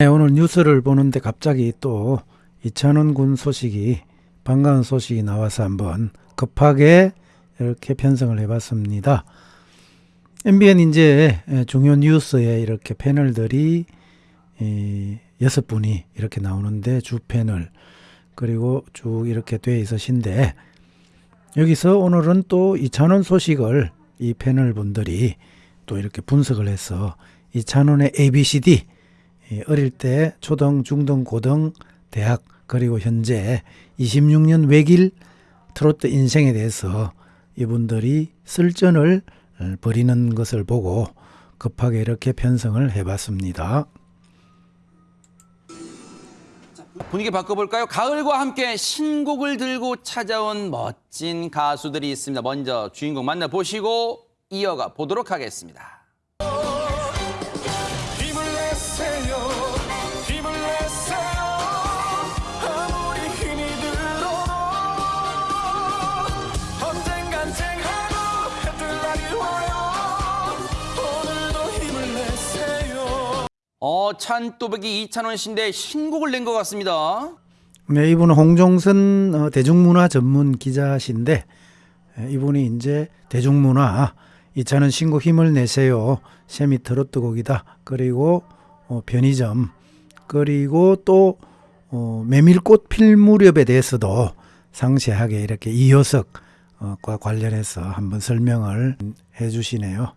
네, 오늘 뉴스를 보는데 갑자기 또 이찬원 군 소식이 반가운 소식이 나와서 한번 급하게 이렇게 편성을 해봤습니다. MBN 이제 중요 뉴스에 이렇게 패널들이 이 여섯 분이 이렇게 나오는데 주 패널 그리고 쭉 이렇게 돼 있으신데 여기서 오늘은 또 이찬원 소식을 이 패널 분들이 또 이렇게 분석을 해서 이찬원의 ABCD 이 어릴 때 초등, 중등, 고등, 대학 그리고 현재 26년 외길 트로트 인생에 대해서 이분들이 쓸전을 어, 벌이는 것을 보고 급하게 이렇게 편성을 해봤습니다. 분위기 바꿔볼까요? 가을과 함께 신곡을 들고 찾아온 멋진 가수들이 있습니다. 먼저 주인공 만나보시고 이어가 보도록 하겠습니다. 어, 찬또배기 이찬원 씨인데 신곡을 낸 것 같습니다. 네, 이분은 홍종선 어, 대중문화 전문 기자신데 에, 이분이 이제 대중문화 이차는 신곡 힘을 내세요 세미 트로트 곡이다 그리고 어, 편의점 그리고 또 어, 메밀꽃 필 무렵에 대해서도 상세하게 이렇게 이효석과 관련해서 한번 설명을 해주시네요.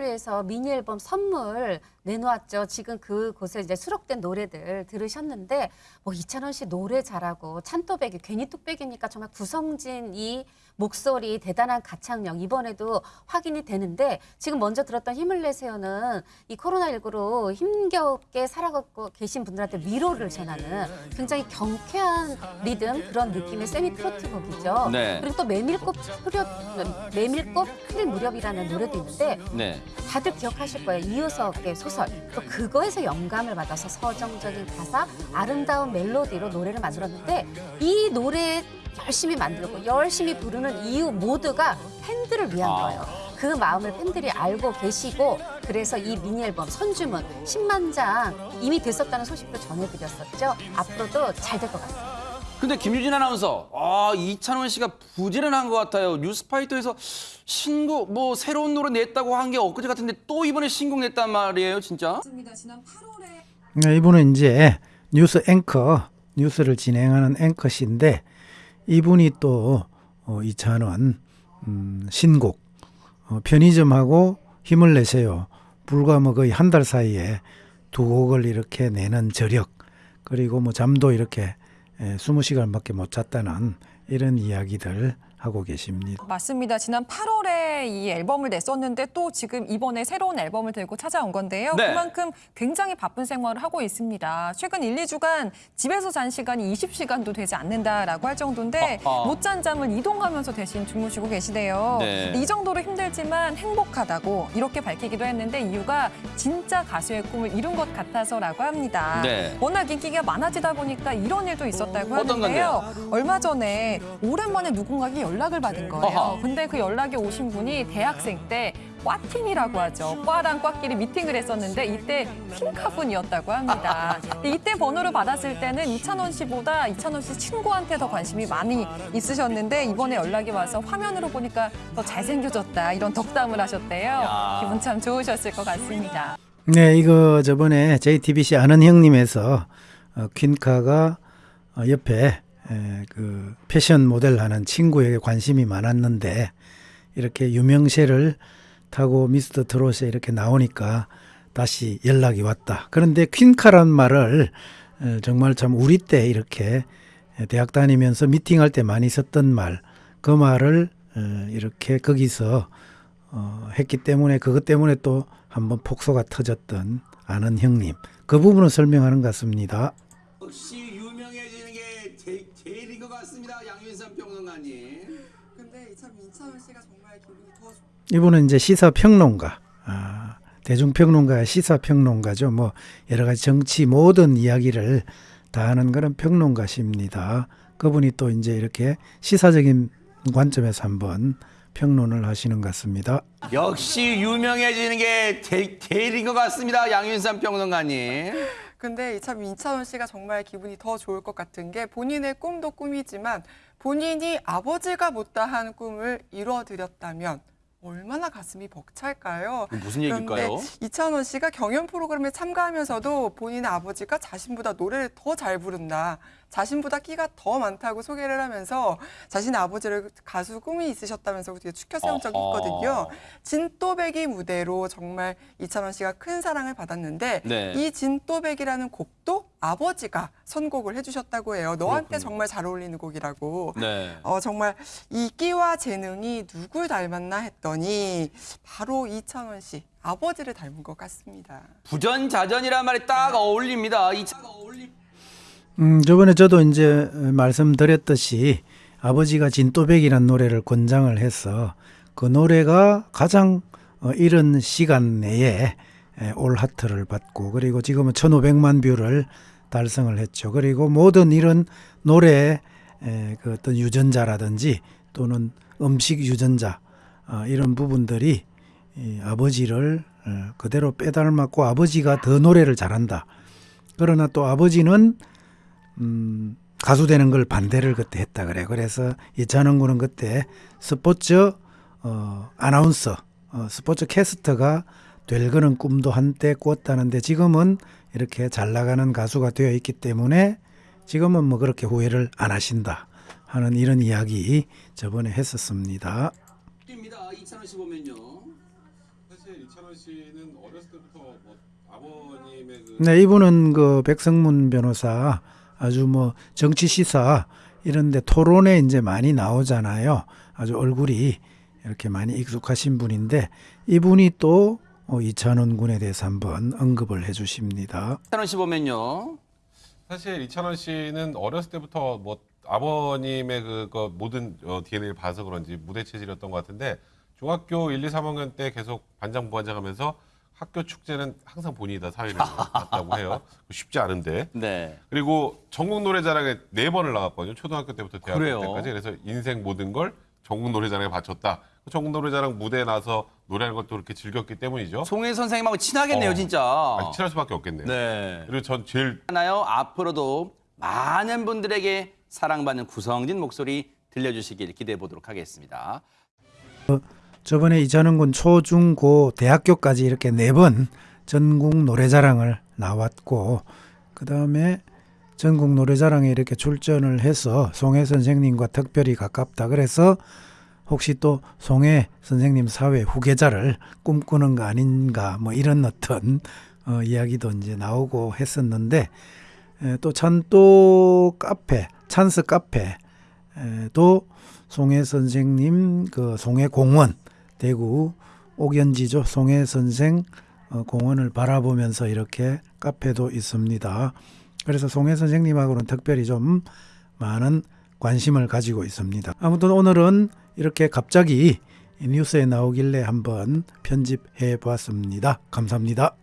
를 위해서 미니 앨범 선물 내놓았죠. 지금 그곳에 이제 수록된 노래들 들으셨는데 뭐 이찬원 씨 노래 잘하고 찬또배기 괜히 뚝배기니까 정말 구성진이 목소리 대단한 가창력 이번에도 확인이 되는데 지금 먼저 들었던 힘을 내세요는 이 코로나19로 힘겹게 살아가고 계신 분들한테 위로를 전하는 굉장히 경쾌한 리듬 그런 느낌의 세미 트로트 곡이죠. 네. 그리고 또 메밀꽃 무렵 메밀꽃 필 무렵이라는 노래도 있는데 네. 다들 기억하실 거예요. 이효석의 소설. 또 그거에서 영감을 받아서 서정적인 가사, 아름다운 멜로디로 노래를 만들었는데 이 노래 열심히 만들고 열심히 부르는 이유 모두가 팬들을 위한 아. 거예요. 그 마음을 팬들이 알고 계시고 그래서 이 미니 앨범 선주문 10만 장 이미 됐었다는 소식도 전해드렸었죠. 앞으로도 잘 될 것 같습니다. 근데 김유진 아나운서, 아, 이찬원 씨가 부지런한 것 같아요. 뉴스파이터에서 신곡, 뭐, 새로운 노래 냈다고 한 게 엊그제 같은데 또 이번에 신곡 냈단 말이에요, 진짜? 맞습니다. 지난 8월에 네, 이분은 이제 뉴스 앵커, 뉴스를 진행하는 앵커신데 이분이 또 어, 이찬원 음, 신곡 어, 편의점하고 힘을 내세요. 불과 뭐 거의 한 달 사이에 두 곡을 이렇게 내는 저력 그리고 뭐 잠도 이렇게 에, 20시간밖에 못 잤다는 이런 이야기들 하고 계십니다. 맞습니다. 지난 8월에 이 앨범을 냈었는데 또 지금 이번에 새로운 앨범을 들고 찾아온 건데요. 네. 그만큼 굉장히 바쁜 생활을 하고 있습니다. 최근 1, 2주간 집에서 잔 시간이 20시간도 되지 않는다라고 할 정도인데 어허. 못잔 잠을 이동하면서 대신 주무시고 계시대요. 네. 이 정도로 힘들지만 행복하다고 이렇게 밝히기도 했는데 이유가 진짜 가수의 꿈을 이룬 것 같아서라고 합니다. 네. 워낙 인기가 많아지다 보니까 이런 일도 있었다고 어떤 하는데요. 얼마 전에 오랜만에 누군가에게 연락을 받은 거예요. 근데 그 연락이 오신 분이 대학생 때 과팀이라고 하죠. 과랑 과끼리 미팅을 했었는데 이때 퀸카분이었다고 합니다. 이때 번호를 받았을 때는 이찬원 씨보다 이찬원 씨 친구한테 더 관심이 많이 있으셨는데 이번에 연락이 와서 화면으로 보니까 더 잘생겨졌다 이런 덕담을 하셨대요. 야. 기분 참 좋으셨을 것 같습니다. 네, 이거 저번에 JTBC 아는 형님에서 어, 퀸카가 어, 옆에 에, 그 패션 모델 하는 친구에게 관심이 많았는데 이렇게 유명세를 타고 미스터 트롯에 이렇게 나오니까 다시 연락이 왔다. 그런데 퀸카란 말을 어, 정말 참 우리 때 이렇게 대학 다니면서 미팅할 때 많이 썼던 말, 그 말을 어, 이렇게 거기서 어, 했기 때문에 그것 때문에 또 한번 폭소가 터졌던 아는 형님 그 부분을 설명하는 것 같습니다. 역시 유명해지는 게 제, 제일인 것 양윤선 평론가님. 근데 참 이찬원 씨가 정말 기분이 더 좋- 이분은 이제 시사 평론가, 아, 대중평론가, 시사 평론가죠. 뭐 여러 가지 정치 모든 이야기를 다 하는 그런 평론가십니다. 그분이 또 이제 이렇게 시사적인 관점에서 한번 평론을 하시는 것 같습니다. 역시 유명해지는 게 제, 제일인 것 같습니다, 양윤선 평론가님. 근데 이참 인찬원 씨가 정말 기분이 더 좋을 것 같은 게 본인의 꿈도 꿈이지만 본인이 아버지가 못다한 꿈을 이뤄드렸다면 얼마나 가슴이 벅찰까요? 무슨 얘기일까요? 이찬원 씨가 경연 프로그램에 참가하면서도 본인의 아버지가 자신보다 노래를 더 잘 부른다. 자신보다 끼가 더 많다고 소개를 하면서 자신의 아버지를 가수 꿈이 있으셨다면서 되게 추켜 세운 적이. 있거든요. 진또배기 무대로 정말 이찬원 씨가 큰 사랑을 받았는데 네. 이 진또배기라는 곡도 아버지가 선곡을 해주셨다고 해요. 너한테 그렇군요. 정말 잘 어울리는 곡이라고. 네. 어, 정말 이 끼와 재능이 누굴 닮았나 했더니 바로 이찬원 씨 아버지를 닮은 것 같습니다. 부전자전이란 말이 딱 어울립니다. 이 차가 어울리. 음, 저번에 저도 이제 말씀드렸듯이 아버지가 진또백이라는 노래를 권장을 해서 그 노래가 가장 어, 이른 시간 내에 에, all heart를 받고 그리고 지금은 1,500만 뷰를 달성을 했죠. 그리고 모든 이런 노래 에, 그 어떤 유전자라든지 또는 음식 유전자 어, 이런 부분들이 이 아버지를 어, 그대로 빼닮았고 아버지가 더 노래를 잘한다. 그러나 또 아버지는 음, 가수 되는 걸 반대를 그때 했다 그래. 그래서 이찬원 군은 그때 스포츠 어, 아나운서, 어, 스포츠 캐스터가 될 그런 꿈도 한때 꾸었다는데 지금은 이렇게 잘 나가는 가수가 되어 있기 때문에 지금은 뭐 그렇게 후회를 안 하신다 하는 이런 이야기 저번에 했었습니다. 입니다. 이찬원 씨 보면요. 사실 이찬원 씨는 어렸을 때부터 뭐 아버님의 그 네, 이분은 그 백성문 변호사 아주 뭐 정치 시사 이런데 토론에 이제 많이 나오잖아요. 아주 얼굴이 이렇게 많이 익숙하신 분인데 이분이 또 어, 이찬원 군에 대해서 한번 언급을 해주십니다. 이찬원 씨 보면요. 사실 이찬원 씨는 어렸을 때부터 뭐 아버님의 그거 모든 어, DNA를 봐서 그런지 무대 체질이었던 것 같은데 중학교 1, 2, 3학년 때 계속 반장 부반장 하면서 학교 축제는 항상 본인이 다 사회를 봤다고 해요. 쉽지 않은데. 네. 그리고 전국 노래자랑에 네 번을 나갔거든요. 초등학교 때부터 대학교 그래요? 때까지. 그래서 인생 모든 걸 전국 노래자랑에 바쳤다. 전국 노래자랑 무대에 나서 노래하는 것도 그렇게 즐겼기 때문이죠. 송혜 선생님하고 친하겠네요, 어. 진짜. 아니, 친할 수밖에 없겠네요. 네. 그리고 전 제일 하나요? 앞으로도 많은 분들에게 사랑받는 구성진 목소리 들려주시길 기대해 보도록 하겠습니다. 저번에 이찬원 군 초, 중, 고, 대학교까지 이렇게 네 번 전국 노래자랑을 나왔고 그 다음에 전국 노래자랑에 이렇게 출전을 해서 송혜 선생님과 특별히 가깝다. 그래서 혹시 또 송혜 선생님 사회 후계자를 꿈꾸는 거 아닌가 뭐 이런 어떤 어, 이야기도 이제 나오고 했었는데 에, 또 찬또 카페 찬스 카페도 송혜 선생님 그 송혜 공원 대구 옥연지죠 송혜 선생 어, 공원을 바라보면서 이렇게 카페도 있습니다. 그래서 송혜 선생님하고는 특별히 좀 많은 관심을 가지고 있습니다. 아무튼 오늘은 이렇게 갑자기 이 뉴스에 나오길래 한번 편집해 보았습니다. 감사합니다.